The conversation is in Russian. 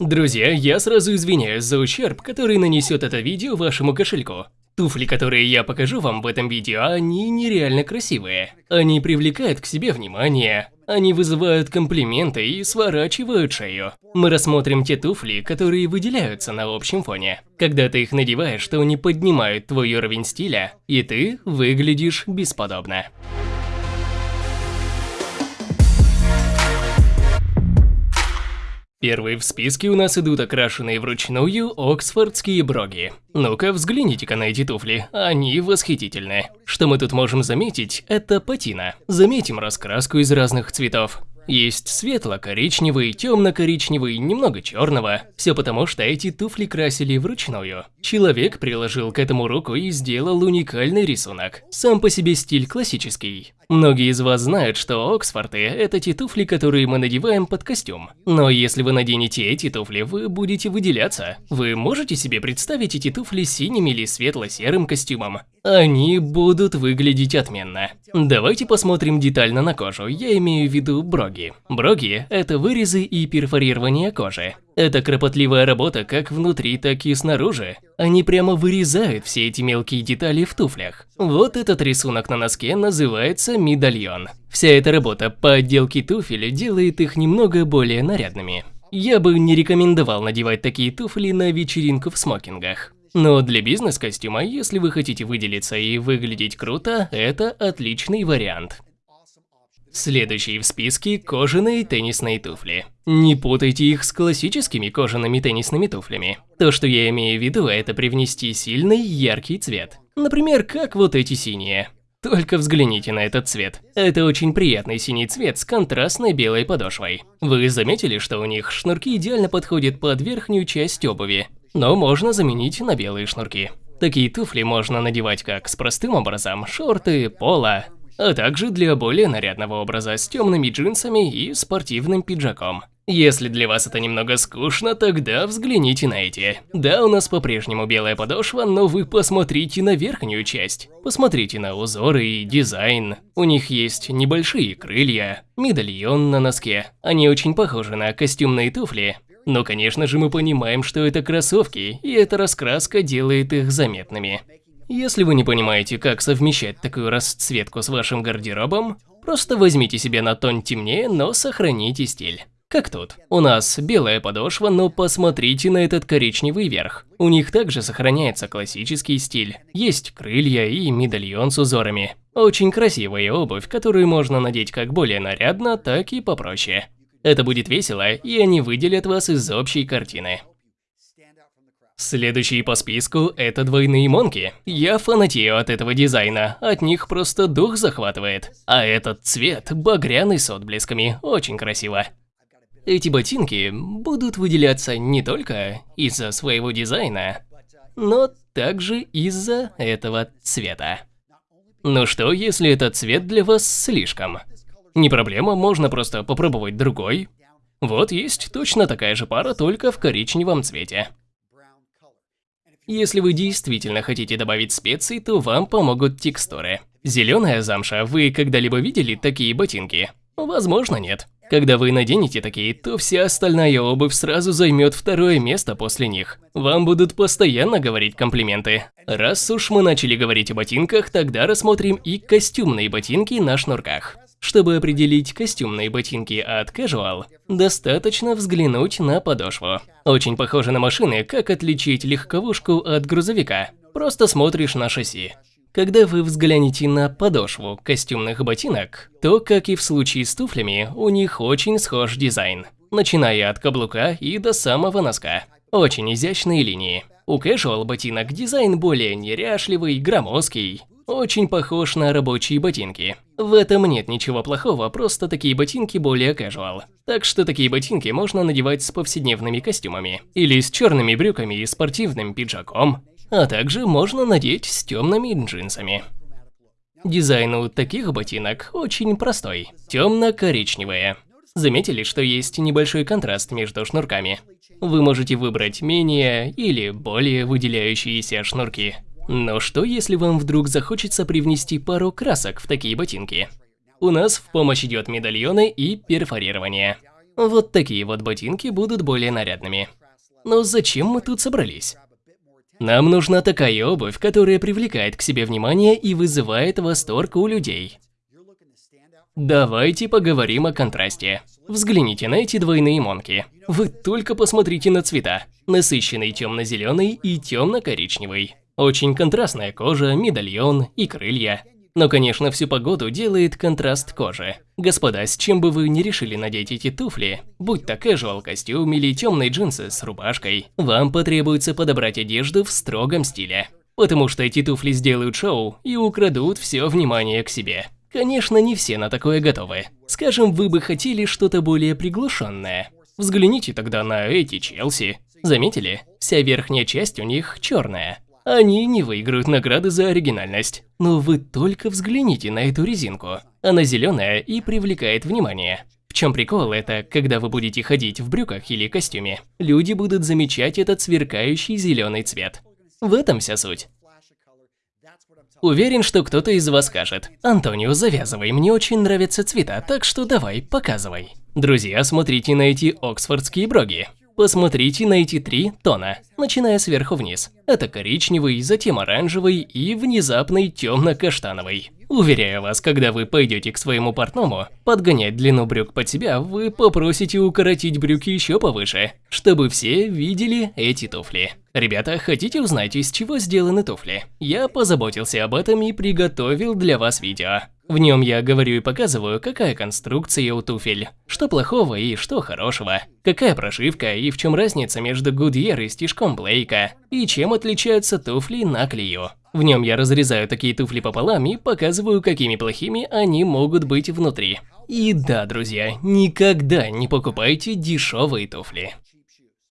Друзья, я сразу извиняюсь за ущерб, который нанесет это видео вашему кошельку. Туфли, которые я покажу вам в этом видео, они нереально красивые. Они привлекают к себе внимание, они вызывают комплименты и сворачивают шею. Мы рассмотрим те туфли, которые выделяются на общем фоне. Когда ты их надеваешь, то они поднимают твой уровень стиля, и ты выглядишь бесподобно. Первые в списке у нас идут окрашенные вручную оксфордские броги. Ну-ка, взгляните-ка на эти туфли, они восхитительны. Что мы тут можем заметить, это патина. Заметим раскраску из разных цветов. Есть светло-коричневый, темно-коричневый, немного черного. Все потому, что эти туфли красили вручную. Человек приложил к этому руку и сделал уникальный рисунок. Сам по себе стиль классический. Многие из вас знают, что Оксфорды – это те туфли, которые мы надеваем под костюм. Но если вы наденете эти туфли, вы будете выделяться. Вы можете себе представить эти туфли синим или светло-серым костюмом? Они будут выглядеть отменно. Давайте посмотрим детально на кожу, я имею в виду броги. Броги – это вырезы и перфорирование кожи. Это кропотливая работа как внутри, так и снаружи. Они прямо вырезают все эти мелкие детали в туфлях. Вот этот рисунок на носке называется медальон. Вся эта работа по отделке туфель делает их немного более нарядными. Я бы не рекомендовал надевать такие туфли на вечеринку в смокингах. Но для бизнес-костюма, если вы хотите выделиться и выглядеть круто, это отличный вариант. Следующие в списке – кожаные теннисные туфли. Не путайте их с классическими кожаными теннисными туфлями. То, что я имею в виду, это привнести сильный, яркий цвет. Например, как вот эти синие. Только взгляните на этот цвет. Это очень приятный синий цвет с контрастной белой подошвой. Вы заметили, что у них шнурки идеально подходят под верхнюю часть обуви, но можно заменить на белые шнурки. Такие туфли можно надевать как с простым образом, шорты, поло, а также для более нарядного образа с темными джинсами и спортивным пиджаком. Если для вас это немного скучно, тогда взгляните на эти. Да, у нас по-прежнему белая подошва, но вы посмотрите на верхнюю часть. Посмотрите на узоры и дизайн. У них есть небольшие крылья, медальон на носке. Они очень похожи на костюмные туфли, но, конечно же, мы понимаем, что это кроссовки, и эта раскраска делает их заметными. Если вы не понимаете, как совмещать такую расцветку с вашим гардеробом, просто возьмите себе на тон темнее, но сохраните стиль. Как тут. У нас белая подошва, но посмотрите на этот коричневый верх. У них также сохраняется классический стиль. Есть крылья и медальон с узорами. Очень красивая обувь, которую можно надеть как более нарядно, так и попроще. Это будет весело, и они выделят вас из общей картины. Следующие по списку – это двойные монки. Я фанатею от этого дизайна, от них просто дух захватывает. А этот цвет, багряный с отблесками, очень красиво. Эти ботинки будут выделяться не только из-за своего дизайна, но также из-за этого цвета. Ну что, если этот цвет для вас слишком? Не проблема, можно просто попробовать другой. Вот есть точно такая же пара, только в коричневом цвете. Если вы действительно хотите добавить специй, то вам помогут текстуры. Зеленая замша, вы когда-либо видели такие ботинки? Возможно, нет. Когда вы наденете такие, то вся остальная обувь сразу займет второе место после них. Вам будут постоянно говорить комплименты. Раз уж мы начали говорить о ботинках, тогда рассмотрим и костюмные ботинки на шнурках. Чтобы определить костюмные ботинки от casual, достаточно взглянуть на подошву. Очень похоже на машины, как отличить легковушку от грузовика. Просто смотришь на шасси. Когда вы взглянете на подошву костюмных ботинок, то, как и в случае с туфлями, у них очень схож дизайн, начиная от каблука и до самого носка. Очень изящные линии. У casual ботинок дизайн более неряшливый, громоздкий, очень похож на рабочие ботинки. В этом нет ничего плохого, просто такие ботинки более casual. Так что такие ботинки можно надевать с повседневными костюмами. Или с черными брюками и спортивным пиджаком. А также можно надеть с темными джинсами. Дизайн у таких ботинок очень простой. Темно-коричневые. Заметили, что есть небольшой контраст между шнурками? Вы можете выбрать менее или более выделяющиеся шнурки. Но что если вам вдруг захочется привнести пару красок в такие ботинки? У нас в помощь идет медальоны и перфорирование. Вот такие вот ботинки будут более нарядными. Но зачем мы тут собрались? Нам нужна такая обувь, которая привлекает к себе внимание и вызывает восторг у людей. Давайте поговорим о контрасте. Взгляните на эти двойные монки. Вы только посмотрите на цвета. Насыщенный темно-зеленый и темно-коричневый. Очень контрастная кожа, медальон и крылья. Но, конечно, всю погоду делает контраст кожи. Господа, с чем бы вы ни решили надеть эти туфли, будь то casual костюм или темные джинсы с рубашкой, вам потребуется подобрать одежду в строгом стиле. Потому что эти туфли сделают шоу и украдут все внимание к себе. Конечно, не все на такое готовы. Скажем, вы бы хотели что-то более приглушенное. Взгляните тогда на эти Челси. Заметили? Вся верхняя часть у них черная. Они не выиграют награды за оригинальность. Но вы только взгляните на эту резинку. Она зеленая и привлекает внимание. В чем прикол это, когда вы будете ходить в брюках или костюме, люди будут замечать этот сверкающий зеленый цвет. В этом вся суть. Уверен, что кто-то из вас скажет, Антонио, завязывай, мне очень нравятся цвета, так что давай, показывай. Друзья, смотрите на эти оксфордские броги. Посмотрите на эти три тона, начиная сверху вниз. Это коричневый, затем оранжевый и внезапный темно-каштановый. Уверяю вас, когда вы пойдете к своему портному, подгонять длину брюк под себя, вы попросите укоротить брюки еще повыше, чтобы все видели эти туфли. Ребята, хотите узнать, из чего сделаны туфли? Я позаботился об этом и приготовил для вас видео. В нем я говорю и показываю, какая конструкция у туфель, что плохого и что хорошего, какая прошивка и в чем разница между Goodyear и стежком Блейка, и чем отличаются туфли на клею. В нем я разрезаю такие туфли пополам и показываю, какими плохими они могут быть внутри. И да, друзья, никогда не покупайте дешевые туфли.